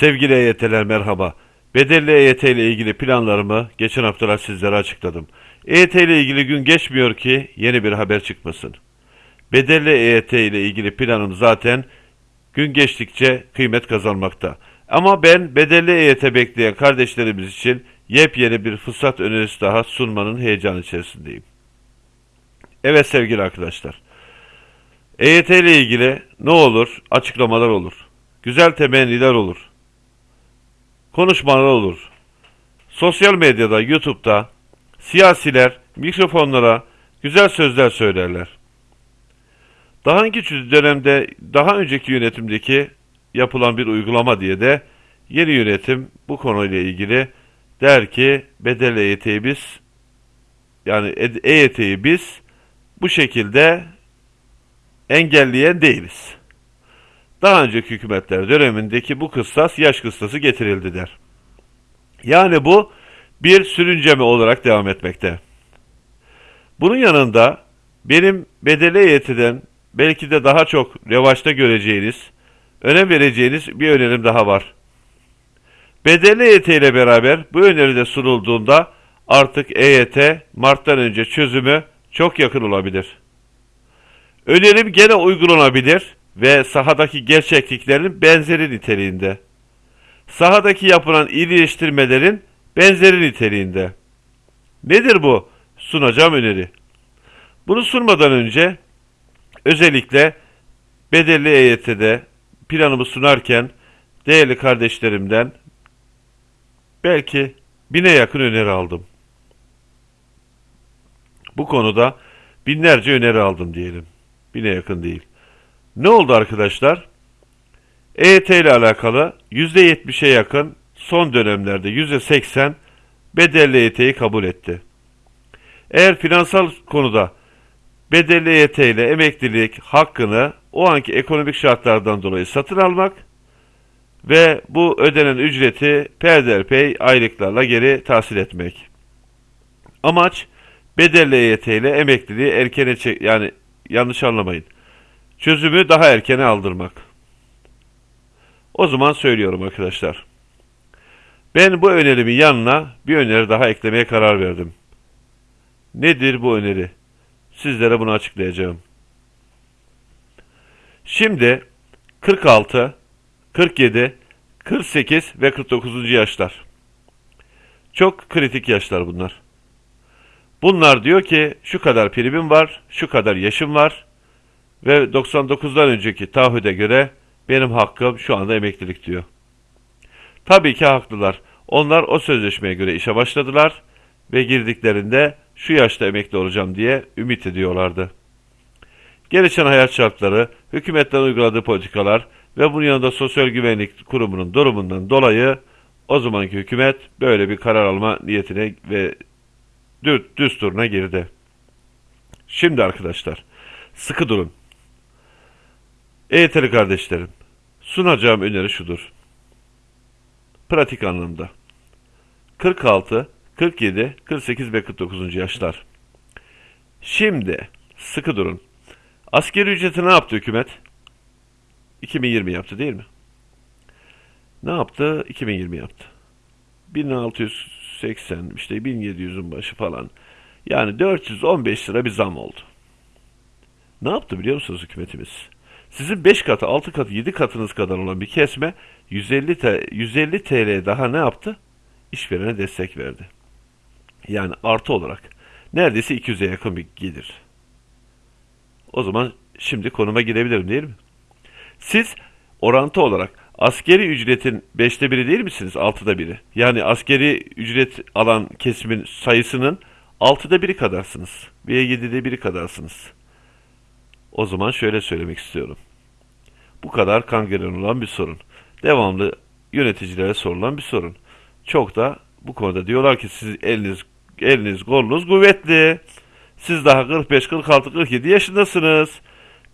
Sevgili EYT'ler merhaba. Bedelli EYT ile ilgili planlarımı geçen haftalar sizlere açıkladım. EYT ile ilgili gün geçmiyor ki yeni bir haber çıkmasın. Bedelli EYT ile ilgili planım zaten gün geçtikçe kıymet kazanmakta. Ama ben bedelli EYT bekleyen kardeşlerimiz için yepyeni bir fırsat önerisi daha sunmanın heyecanı içerisindeyim. Evet sevgili arkadaşlar. EYT ile ilgili ne olur? Açıklamalar olur. Güzel temenniler olur. Konuşmalar olur. Sosyal medyada, YouTube'da siyasiler mikrofonlara güzel sözler söylerler. Daha önceki dönemde, daha önceki yönetimdeki yapılan bir uygulama diye de yeni yönetim bu konuyla ilgili der ki bedel EYT'yi biz yani EYT'yi biz bu şekilde engelleyen değiliz. Daha önceki hükümetler dönemindeki bu kıssas yaş kıstası getirildi der. Yani bu bir sürünceme olarak devam etmekte. Bunun yanında benim bedeli EYT'den belki de daha çok revaçta göreceğiniz, önem vereceğiniz bir önerim daha var. Bedeli EYT ile beraber bu öneri de sunulduğunda artık EYT Mart'tan önce çözümü çok yakın olabilir. Önerim gene uygulanabilir ve sahadaki gerçekliklerin benzeri niteliğinde. Sahadaki yapılan iyileştirmelerin benzeri niteliğinde. Nedir bu sunacağım öneri? Bunu sunmadan önce özellikle bedelli EYT'de planımı sunarken değerli kardeşlerimden belki bine yakın öneri aldım. Bu konuda binlerce öneri aldım diyelim. Bine yakın değil. Ne oldu arkadaşlar? EYT ile alakalı %70'e yakın son dönemlerde %80 bedelli EYT'yi kabul etti. Eğer finansal konuda bedelli EYT ile emeklilik hakkını o anki ekonomik şartlardan dolayı satın almak ve bu ödenen ücreti peyderpey aylıklarla geri tahsil etmek. Amaç bedelli EYT ile emekliliği erkene çek yani yanlış anlamayın çözümü daha erkene aldırmak. O zaman söylüyorum arkadaşlar. Ben bu önerimin yanına bir öneri daha eklemeye karar verdim. Nedir bu öneri? Sizlere bunu açıklayacağım. Şimdi 46, 47, 48 ve 49. yaşlar. Çok kritik yaşlar bunlar. Bunlar diyor ki şu kadar primim var, şu kadar yaşım var, ve 99'dan önceki taahhüde göre benim hakkım şu anda emeklilik diyor. Tabii ki haklılar. Onlar o sözleşmeye göre işe başladılar ve girdiklerinde şu yaşta emekli olacağım diye ümit ediyorlardı. Gelişen hayat şartları, hükümetten uyguladığı politikalar ve bunun yanında Sosyal Güvenlik Kurumu'nun durumundan dolayı o zamanki hükümet böyle bir karar alma niyetine ve düsturuna girdi. Şimdi arkadaşlar sıkı durun. EYT'li kardeşlerim, sunacağım öneri şudur. Pratik anlamda. 46, 47, 48 ve 49. yaşlar. Şimdi sıkı durun. Askeri ücreti ne yaptı hükümet? 2020 yaptı değil mi? Ne yaptı? 2020 yaptı. 1680 işte 1700'ün başı falan. Yani 415 lira bir zam oldu. Ne yaptı biliyor musunuz hükümetimiz? Sizin 5 katı, 6 katı, 7 katınız kadar olan bir kesme 150 TL, 150 TL daha ne yaptı? İşverene destek verdi. Yani artı olarak. Neredeyse 200'e yakın bir gelir. O zaman şimdi konuma girebilirim değil mi? Siz orantı olarak askeri ücretin 5'te biri değil misiniz? 6'da biri. Yani askeri ücret alan kesimin sayısının 6'da biri kadarsınız. Veya 7'de biri kadarsınız. O zaman şöyle söylemek istiyorum. Bu kadar kangren olan bir sorun. Devamlı yöneticilere sorulan bir sorun. Çok da bu konuda diyorlar ki siz eliniz eliniz kolunuz kuvvetli. Siz daha 45, 46, 47 yaşındasınız.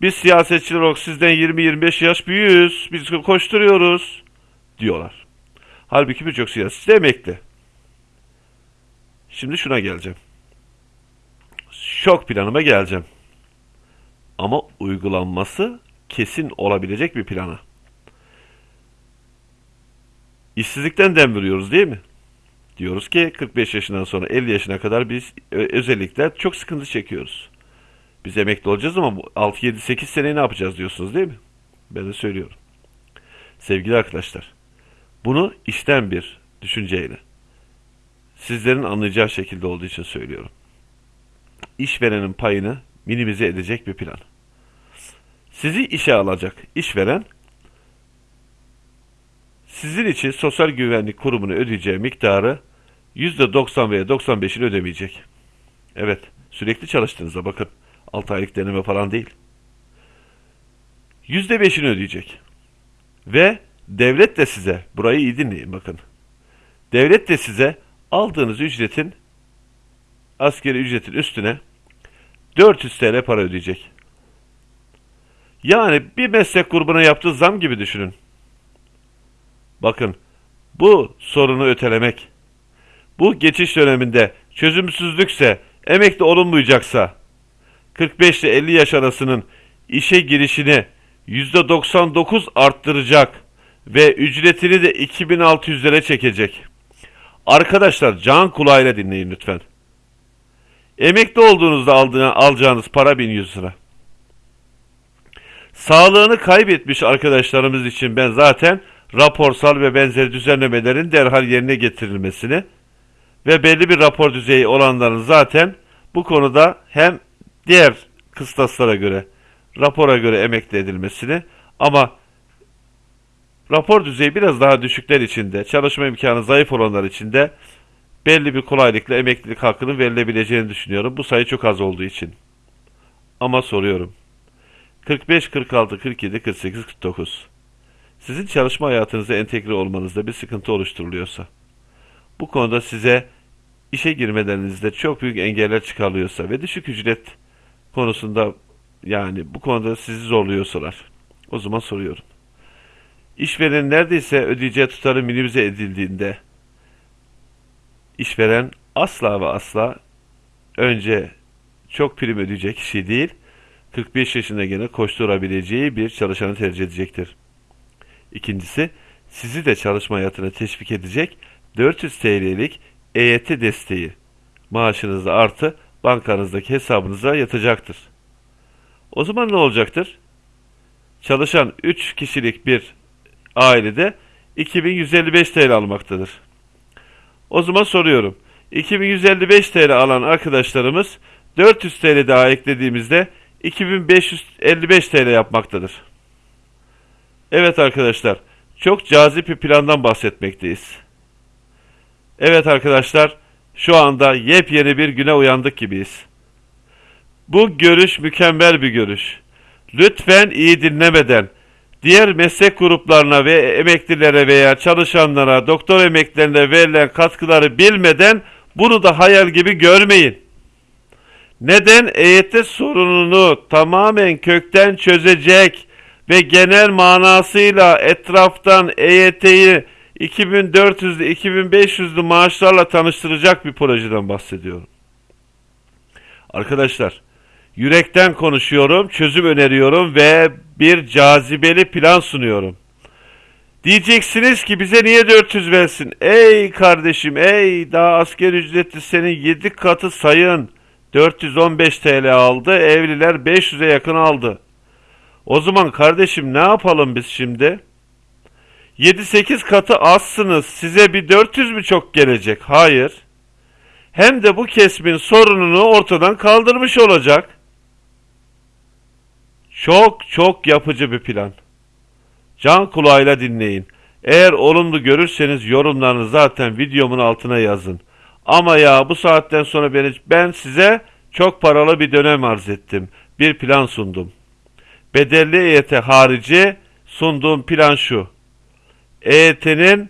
Biz siyasetçiler olarak sizden 20-25 yaş büyüğüz. Biz koşturuyoruz diyorlar. Halbuki birçok siyasetçi emekli. Şimdi şuna geleceğim. Şok planıma geleceğim ama uygulanması kesin olabilecek bir plana. işsizlikten dem vuruyoruz değil mi? Diyoruz ki 45 yaşından sonra 50 yaşına kadar biz ö- özellikle çok sıkıntı çekiyoruz. Biz emekli olacağız ama 6, 7, 8 sene ne yapacağız diyorsunuz değil mi? Ben de söylüyorum. Sevgili arkadaşlar, bunu işten bir düşünceyle, sizlerin anlayacağı şekilde olduğu için söylüyorum. İşverenin payını minimize edecek bir plan. Sizi işe alacak işveren, sizin için Sosyal Güvenlik Kurumu'na ödeyeceği miktarı %90 veya 95'ini ödemeyecek. Evet, sürekli çalıştığınızda bakın, 6 aylık deneme falan değil. %5'ini ödeyecek. Ve devlet de size, burayı iyi dinleyin bakın. Devlet de size aldığınız ücretin, askeri ücretin üstüne 400 TL para ödeyecek. Yani bir meslek grubuna yaptığı zam gibi düşünün. Bakın, bu sorunu ötelemek, bu geçiş döneminde çözümsüzlükse, emekli olunmayacaksa, 45 ile 50 yaş arasının işe girişini %99 arttıracak ve ücretini de 2600'lere çekecek. Arkadaşlar can kulağıyla dinleyin lütfen. Emekli olduğunuzda aldığına, alacağınız para 1100 lira. Sağlığını kaybetmiş arkadaşlarımız için ben zaten raporsal ve benzeri düzenlemelerin derhal yerine getirilmesini ve belli bir rapor düzeyi olanların zaten bu konuda hem diğer kıstaslara göre rapora göre emekli edilmesini ama rapor düzeyi biraz daha düşükler içinde, çalışma imkanı zayıf olanlar için de belli bir kolaylıkla emeklilik hakkının verilebileceğini düşünüyorum. Bu sayı çok az olduğu için. Ama soruyorum. 45, 46, 47, 48, 49. Sizin çalışma hayatınıza entegre olmanızda bir sıkıntı oluşturuluyorsa, bu konuda size işe girmelerinizde çok büyük engeller çıkarılıyorsa ve düşük ücret konusunda yani bu konuda sizi zorluyorsalar, o zaman soruyorum. İşveren neredeyse ödeyeceği tutarı minimize edildiğinde, işveren asla ve asla önce çok prim ödeyecek kişi değil, 45 yaşında gene koşturabileceği bir çalışanı tercih edecektir. İkincisi, sizi de çalışma hayatına teşvik edecek 400 TL'lik EYT desteği maaşınızda artı bankanızdaki hesabınıza yatacaktır. O zaman ne olacaktır? Çalışan 3 kişilik bir ailede 2155 TL almaktadır. O zaman soruyorum. 2155 TL alan arkadaşlarımız 400 TL daha eklediğimizde 2555 TL yapmaktadır. Evet arkadaşlar, çok cazip bir plandan bahsetmekteyiz. Evet arkadaşlar, şu anda yepyeni bir güne uyandık gibiyiz. Bu görüş mükemmel bir görüş. Lütfen iyi dinlemeden, diğer meslek gruplarına ve emeklilere veya çalışanlara, doktor emeklilerine verilen katkıları bilmeden bunu da hayal gibi görmeyin. Neden EYT sorununu tamamen kökten çözecek ve genel manasıyla etraftan EYT'yi 2400'lü 2500'lü maaşlarla tanıştıracak bir projeden bahsediyorum. Arkadaşlar, yürekten konuşuyorum, çözüm öneriyorum ve bir cazibeli plan sunuyorum. Diyeceksiniz ki bize niye 400 versin? Ey kardeşim, ey daha asker ücretli senin 7 katı sayın. 415 TL aldı, evliler 500'e yakın aldı. O zaman kardeşim ne yapalım biz şimdi? 7-8 katı azsınız. Size bir 400 mü çok gelecek? Hayır. Hem de bu kesimin sorununu ortadan kaldırmış olacak. Çok çok yapıcı bir plan. Can kulağıyla dinleyin. Eğer olumlu görürseniz yorumlarını zaten videomun altına yazın. Ama ya bu saatten sonra beni, ben size çok paralı bir dönem arz ettim. Bir plan sundum. Bedelli EYT harici sunduğum plan şu. EYT'nin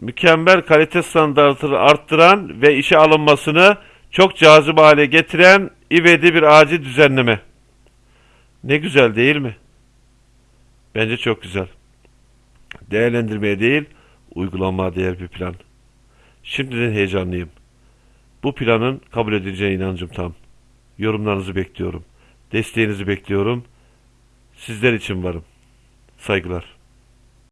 mükemmel kalite standartını arttıran ve işe alınmasını çok cazip hale getiren ivedi bir acil düzenleme. Ne güzel değil mi? Bence çok güzel. Değerlendirmeye değil, uygulanmaya değer bir plan. Şimdiden heyecanlıyım. Bu planın kabul edileceğine inancım tam. Yorumlarınızı bekliyorum. Desteğinizi bekliyorum. Sizler için varım. Saygılar.